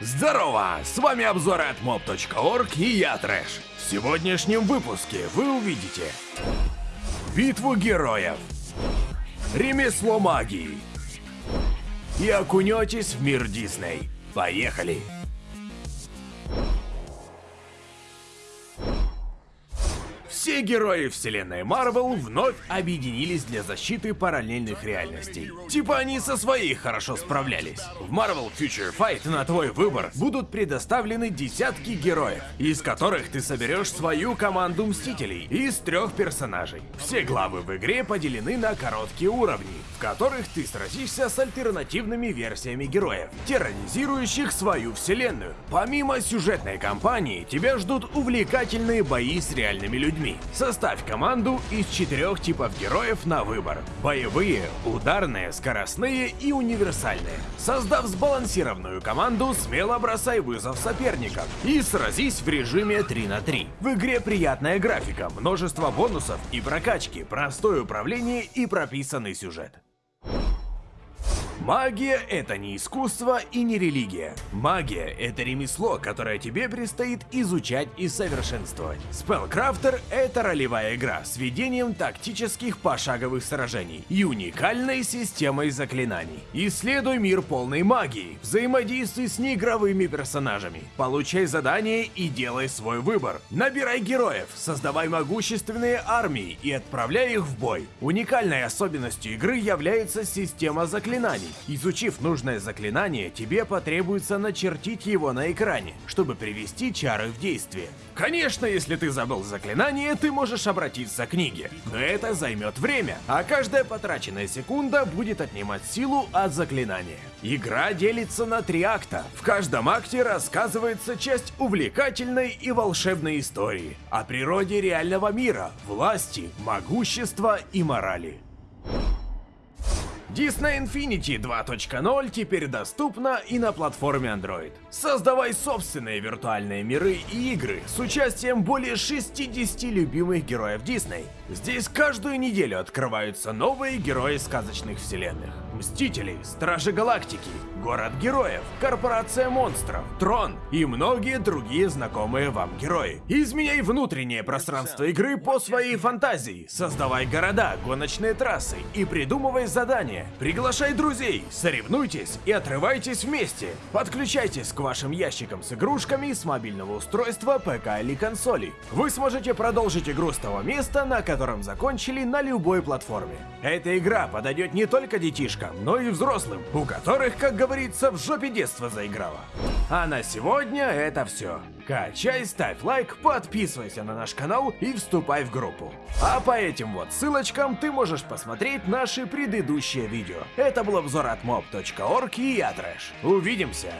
Здорово! С вами обзоры от mob.org и я Трэш. В сегодняшнем выпуске вы увидите Битву героев Ремесло магии И окунетесь в мир Дисней. Поехали! Все герои вселенной Марвел вновь объединились для защиты параллельных реальностей. Типа они со своей хорошо справлялись. В Marvel Future Fight на твой выбор будут предоставлены десятки героев, из которых ты соберешь свою команду Мстителей из трех персонажей. Все главы в игре поделены на короткие уровни, в которых ты сразишься с альтернативными версиями героев, терроризирующих свою вселенную. Помимо сюжетной кампании, тебя ждут увлекательные бои с реальными людьми. Составь команду из четырех типов героев на выбор. Боевые, ударные, скоростные и универсальные. Создав сбалансированную команду, смело бросай вызов соперникам и сразись в режиме 3 на 3. В игре приятная графика, множество бонусов и прокачки, простое управление и прописанный сюжет. Магия — это не искусство и не религия. Магия — это ремесло, которое тебе предстоит изучать и совершенствовать. Spellcrafter — это ролевая игра с ведением тактических пошаговых сражений и уникальной системой заклинаний. Исследуй мир полной магии, взаимодействуй с неигровыми персонажами, получай задания и делай свой выбор. Набирай героев, создавай могущественные армии и отправляй их в бой. Уникальной особенностью игры является система заклинаний. Изучив нужное заклинание, тебе потребуется начертить его на экране, чтобы привести чары в действие. Конечно, если ты забыл заклинание, ты можешь обратиться к книге, но это займет время, а каждая потраченная секунда будет отнимать силу от заклинания. Игра делится на три акта. В каждом акте рассказывается часть увлекательной и волшебной истории о природе реального мира, власти, могущества и морали. Disney Infinity 2.0 теперь доступна и на платформе Android. Создавай собственные виртуальные миры и игры с участием более 60 любимых героев Disney. Здесь каждую неделю открываются новые герои сказочных вселенных. Мстители, Стражи Галактики, Город Героев, Корпорация Монстров, Трон и многие другие знакомые вам герои. Изменяй внутреннее пространство игры по своей фантазии, создавай города, гоночные трассы и придумывай задания. Приглашай друзей, соревнуйтесь и отрывайтесь вместе. Подключайтесь к вашим ящикам с игрушками с мобильного устройства, ПК или консоли. Вы сможете продолжить игру с того места, на котором закончили на любой платформе. Эта игра подойдет не только детишкам, но и взрослым, у которых, как говорится, в жопе детства заиграла. А на сегодня это все. Качай, ставь лайк, подписывайся на наш канал и вступай в группу. А по этим вот ссылочкам ты можешь посмотреть наши предыдущие видео. Это был обзор от mob.org и я Трэш. Увидимся!